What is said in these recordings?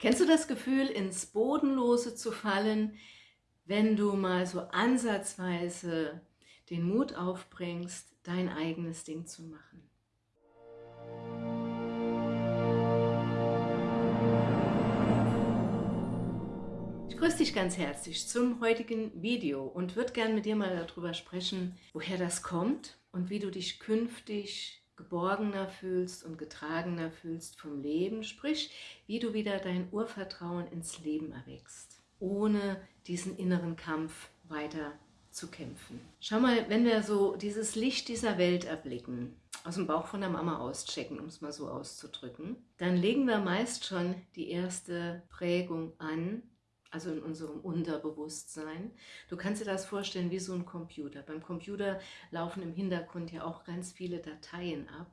Kennst du das Gefühl, ins Bodenlose zu fallen, wenn du mal so ansatzweise den Mut aufbringst, dein eigenes Ding zu machen? Ich grüße dich ganz herzlich zum heutigen Video und würde gerne mit dir mal darüber sprechen, woher das kommt und wie du dich künftig geborgener fühlst und getragener fühlst vom Leben, sprich, wie du wieder dein Urvertrauen ins Leben erwächst, ohne diesen inneren Kampf weiter zu kämpfen. Schau mal, wenn wir so dieses Licht dieser Welt erblicken, aus dem Bauch von der Mama auschecken, um es mal so auszudrücken, dann legen wir meist schon die erste Prägung an, also in unserem Unterbewusstsein. Du kannst dir das vorstellen wie so ein Computer. Beim Computer laufen im Hintergrund ja auch ganz viele Dateien ab,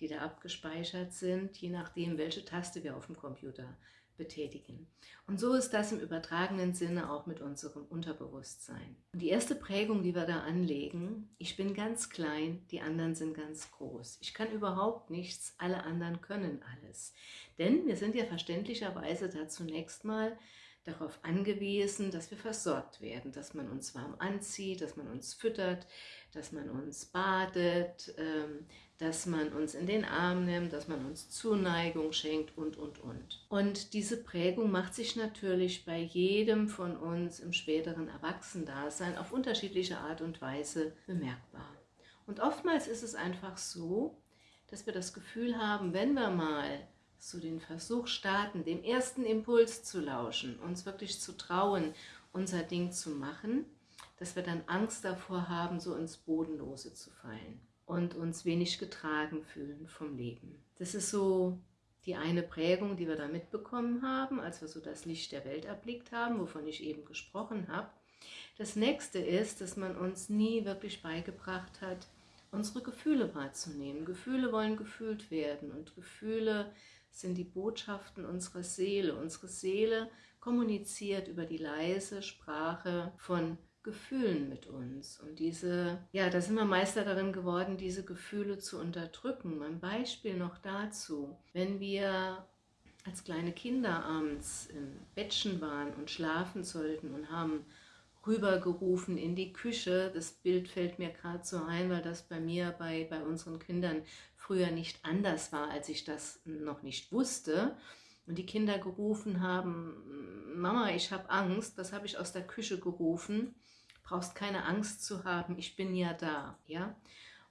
die da abgespeichert sind, je nachdem, welche Taste wir auf dem Computer betätigen. Und so ist das im übertragenen Sinne auch mit unserem Unterbewusstsein. Und die erste Prägung, die wir da anlegen, ich bin ganz klein, die anderen sind ganz groß. Ich kann überhaupt nichts, alle anderen können alles. Denn wir sind ja verständlicherweise da zunächst mal darauf angewiesen, dass wir versorgt werden, dass man uns warm anzieht, dass man uns füttert, dass man uns badet, ähm, dass man uns in den Arm nimmt, dass man uns Zuneigung schenkt und, und, und. Und diese Prägung macht sich natürlich bei jedem von uns im späteren Erwachsendasein auf unterschiedliche Art und Weise bemerkbar. Und oftmals ist es einfach so, dass wir das Gefühl haben, wenn wir mal so den Versuch starten, dem ersten Impuls zu lauschen, uns wirklich zu trauen, unser Ding zu machen, dass wir dann Angst davor haben, so ins Bodenlose zu fallen und uns wenig getragen fühlen vom Leben. Das ist so die eine Prägung, die wir da mitbekommen haben, als wir so das Licht der Welt erblickt haben, wovon ich eben gesprochen habe. Das nächste ist, dass man uns nie wirklich beigebracht hat, unsere Gefühle wahrzunehmen. Gefühle wollen gefühlt werden und Gefühle sind die Botschaften unserer Seele. Unsere Seele kommuniziert über die leise Sprache von Gefühlen mit uns. Und diese, ja, da sind wir Meister darin geworden, diese Gefühle zu unterdrücken. Ein Beispiel noch dazu. Wenn wir als kleine Kinder abends im Bettchen waren und schlafen sollten und haben rübergerufen in die Küche. Das Bild fällt mir gerade so ein, weil das bei mir, bei, bei unseren Kindern früher nicht anders war, als ich das noch nicht wusste. Und die Kinder gerufen haben, Mama, ich habe Angst, das habe ich aus der Küche gerufen, brauchst keine Angst zu haben, ich bin ja da. ja.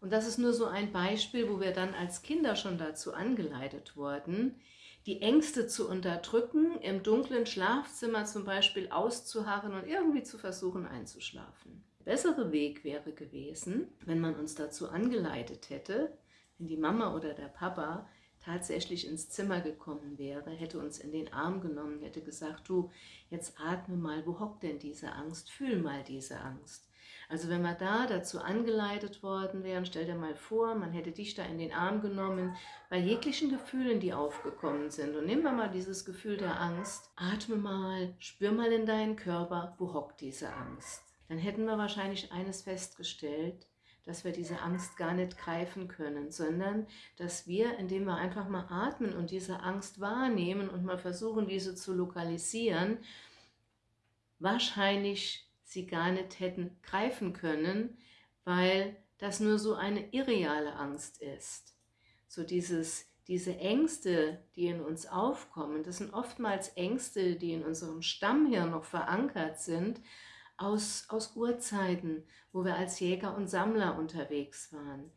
Und das ist nur so ein Beispiel, wo wir dann als Kinder schon dazu angeleitet wurden, die Ängste zu unterdrücken, im dunklen Schlafzimmer zum Beispiel auszuharren und irgendwie zu versuchen einzuschlafen. Der bessere Weg wäre gewesen, wenn man uns dazu angeleitet hätte, wenn die Mama oder der Papa tatsächlich ins Zimmer gekommen wäre, hätte uns in den Arm genommen, hätte gesagt, du, jetzt atme mal, wo hockt denn diese Angst? Fühl mal diese Angst. Also wenn wir da dazu angeleitet worden wären, stell dir mal vor, man hätte dich da in den Arm genommen, bei jeglichen Gefühlen, die aufgekommen sind. Und nehmen wir mal dieses Gefühl der Angst, atme mal, spür mal in deinen Körper, wo hockt diese Angst. Dann hätten wir wahrscheinlich eines festgestellt, dass wir diese Angst gar nicht greifen können, sondern dass wir, indem wir einfach mal atmen und diese Angst wahrnehmen und mal versuchen, diese zu lokalisieren, wahrscheinlich sie gar nicht hätten greifen können, weil das nur so eine irreale Angst ist. So dieses, diese Ängste, die in uns aufkommen, das sind oftmals Ängste, die in unserem Stammhirn noch verankert sind, aus, aus Urzeiten, wo wir als Jäger und Sammler unterwegs waren.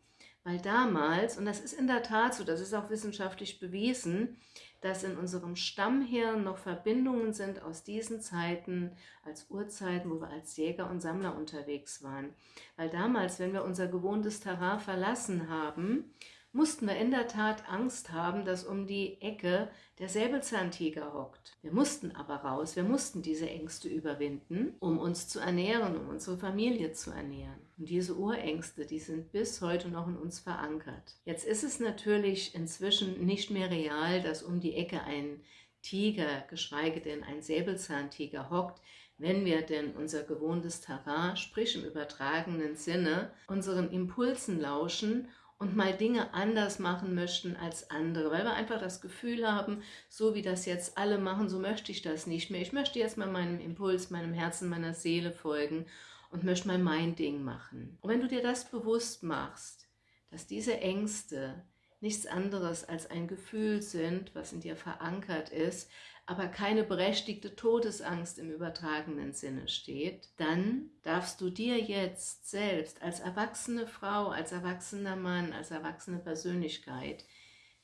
Weil damals, und das ist in der Tat so, das ist auch wissenschaftlich bewiesen, dass in unserem Stammhirn noch Verbindungen sind aus diesen Zeiten, als Urzeiten, wo wir als Jäger und Sammler unterwegs waren. Weil damals, wenn wir unser gewohntes Terrain verlassen haben, mussten wir in der Tat Angst haben, dass um die Ecke der Säbelzahntiger hockt. Wir mussten aber raus, wir mussten diese Ängste überwinden, um uns zu ernähren, um unsere Familie zu ernähren. Und diese Urängste, die sind bis heute noch in uns verankert. Jetzt ist es natürlich inzwischen nicht mehr real, dass um die Ecke ein Tiger, geschweige denn ein Säbelzahntiger hockt, wenn wir denn unser gewohntes Terrain, sprich im übertragenen Sinne, unseren Impulsen lauschen und mal Dinge anders machen möchten als andere, weil wir einfach das Gefühl haben, so wie das jetzt alle machen, so möchte ich das nicht mehr. Ich möchte jetzt mal meinem Impuls, meinem Herzen, meiner Seele folgen und möchte mal mein Ding machen. Und wenn du dir das bewusst machst, dass diese Ängste nichts anderes als ein Gefühl sind, was in dir verankert ist, aber keine berechtigte Todesangst im übertragenen Sinne steht, dann darfst du dir jetzt selbst als erwachsene Frau, als erwachsener Mann, als erwachsene Persönlichkeit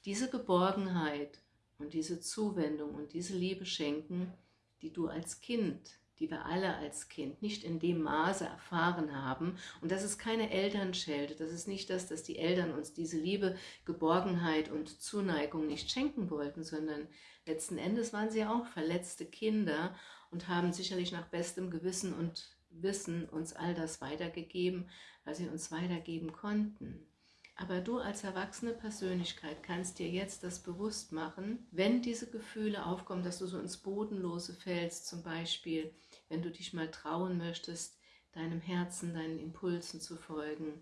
diese Geborgenheit und diese Zuwendung und diese Liebe schenken, die du als Kind die wir alle als Kind nicht in dem Maße erfahren haben. Und das ist keine Elternschelte, das ist nicht das, dass die Eltern uns diese Liebe, Geborgenheit und Zuneigung nicht schenken wollten, sondern letzten Endes waren sie auch verletzte Kinder und haben sicherlich nach bestem Gewissen und Wissen uns all das weitergegeben, was sie uns weitergeben konnten. Aber du als erwachsene Persönlichkeit kannst dir jetzt das bewusst machen, wenn diese Gefühle aufkommen, dass du so ins Bodenlose fällst, zum Beispiel, wenn du dich mal trauen möchtest, deinem Herzen, deinen Impulsen zu folgen,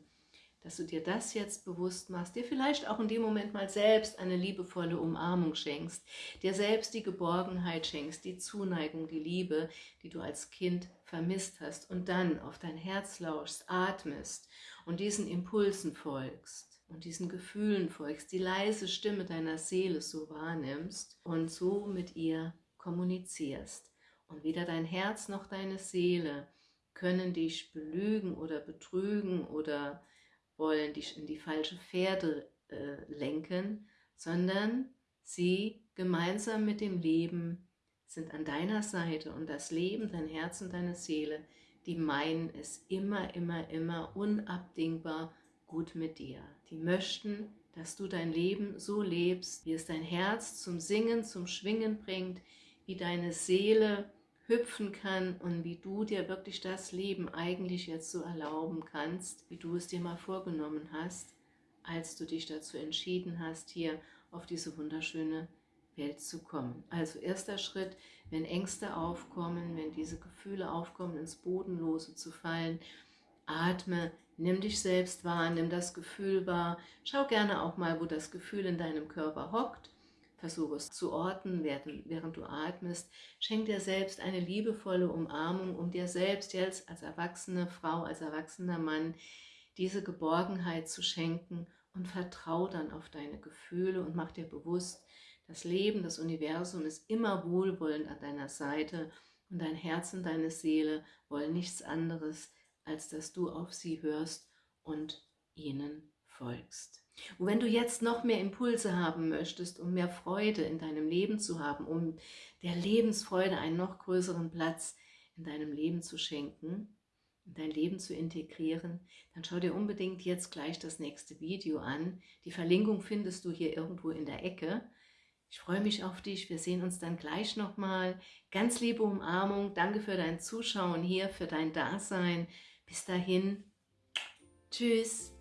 dass du dir das jetzt bewusst machst, dir vielleicht auch in dem Moment mal selbst eine liebevolle Umarmung schenkst, dir selbst die Geborgenheit schenkst, die Zuneigung, die Liebe, die du als Kind vermisst hast und dann auf dein Herz lauschst, atmest und diesen Impulsen folgst und diesen Gefühlen folgst, die leise Stimme deiner Seele so wahrnimmst und so mit ihr kommunizierst. Und weder dein Herz noch deine Seele können dich belügen oder betrügen oder wollen dich in die falsche Pferde äh, lenken, sondern sie gemeinsam mit dem Leben sind an deiner Seite und das Leben, dein Herz und deine Seele, die meinen es immer, immer, immer unabdingbar gut mit dir. Die möchten, dass du dein Leben so lebst, wie es dein Herz zum Singen, zum Schwingen bringt, wie deine Seele hüpfen kann und wie du dir wirklich das Leben eigentlich jetzt so erlauben kannst, wie du es dir mal vorgenommen hast, als du dich dazu entschieden hast, hier auf diese wunderschöne Welt zu kommen. Also erster Schritt, wenn Ängste aufkommen, wenn diese Gefühle aufkommen, ins Bodenlose zu fallen, atme, nimm dich selbst wahr, nimm das Gefühl wahr, schau gerne auch mal, wo das Gefühl in deinem Körper hockt Versuche es zu orten, während, du atmest. Schenk dir selbst eine liebevolle Umarmung, um dir selbst jetzt als erwachsene Frau, als erwachsener Mann diese Geborgenheit zu schenken und vertrau dann auf deine Gefühle und mach dir bewusst, das Leben, das Universum ist immer wohlwollend an deiner Seite und dein Herz und deine Seele wollen nichts anderes, als dass du auf sie hörst und ihnen folgst. Und wenn du jetzt noch mehr Impulse haben möchtest, um mehr Freude in deinem Leben zu haben, um der Lebensfreude einen noch größeren Platz in deinem Leben zu schenken, in dein Leben zu integrieren, dann schau dir unbedingt jetzt gleich das nächste Video an. Die Verlinkung findest du hier irgendwo in der Ecke. Ich freue mich auf dich. Wir sehen uns dann gleich nochmal. Ganz liebe Umarmung. Danke für dein Zuschauen hier, für dein Dasein. Bis dahin. Tschüss.